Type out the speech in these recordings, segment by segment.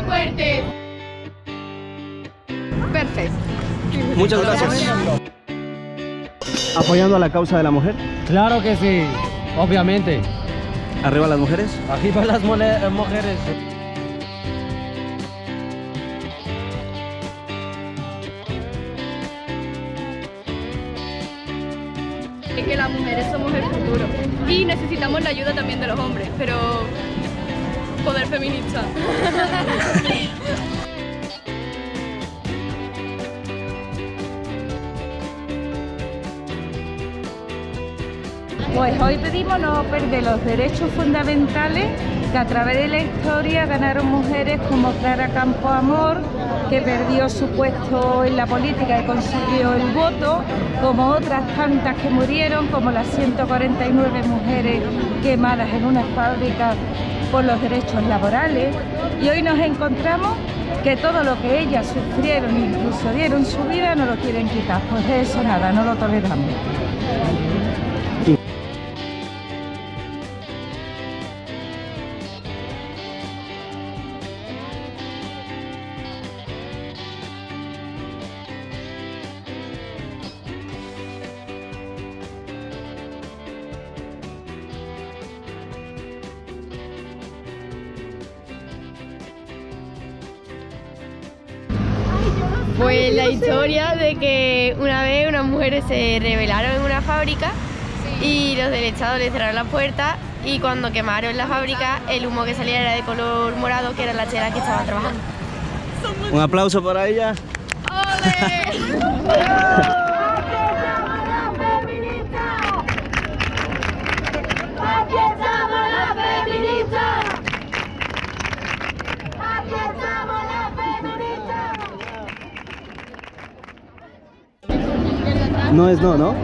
fuertes. Perfecto. Muchas gracias. ¿Apoyando a la causa de la mujer? Claro que sí, obviamente. ¿Arriba las mujeres? Aquí para las eh, mujeres. que las mujeres somos el futuro y necesitamos la ayuda también de los hombres, pero poder feminista. Pues hoy pedimos no perder los derechos fundamentales que a través de la historia ganaron mujeres como Clara Campoamor, que perdió su puesto en la política y consiguió el voto, como otras tantas que murieron, como las 149 mujeres quemadas en una fábrica por los derechos laborales. Y hoy nos encontramos que todo lo que ellas sufrieron, incluso dieron su vida, no lo quieren quitar. Pues de eso nada, no lo toleramos. Pues la historia de que una vez unas mujeres se rebelaron en una fábrica y los del Estado les cerraron la puerta y cuando quemaron la fábrica el humo que salía era de color morado que era la chela que estaban trabajando. Un aplauso para ella. ¡Aquí No es no, ¿no?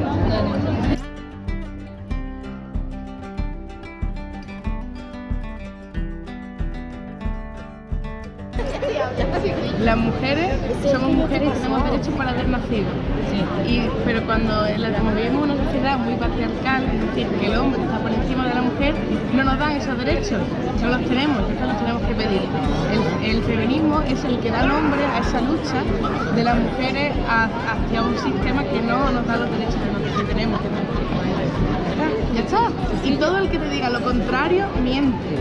Las mujeres somos mujeres y tenemos derecho para haber nacido. Y, pero cuando vivimos en una sociedad muy patriarcal, es decir, que el hombre está por encima de la mujer, no nos dan esos derechos, no los tenemos, entonces los tenemos que pedir. Feminismo es el que da nombre a esa lucha de las mujeres hacia un sistema que no nos da los derechos que tenemos. Ya está. Y todo el que te diga lo contrario miente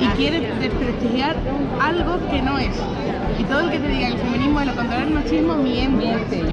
y quiere desprestigiar algo que no es. Y todo el que te diga el feminismo es lo contrario al machismo miente.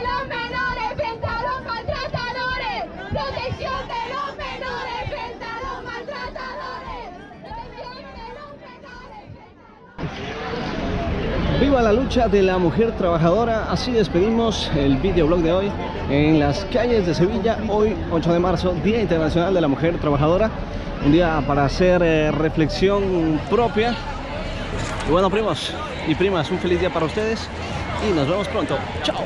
Viva la lucha de la mujer trabajadora. Así despedimos el videoblog de hoy en las calles de Sevilla. Hoy, 8 de marzo, Día Internacional de la Mujer Trabajadora. Un día para hacer eh, reflexión propia. Y bueno, primos y primas, un feliz día para ustedes y nos vemos pronto. Chao.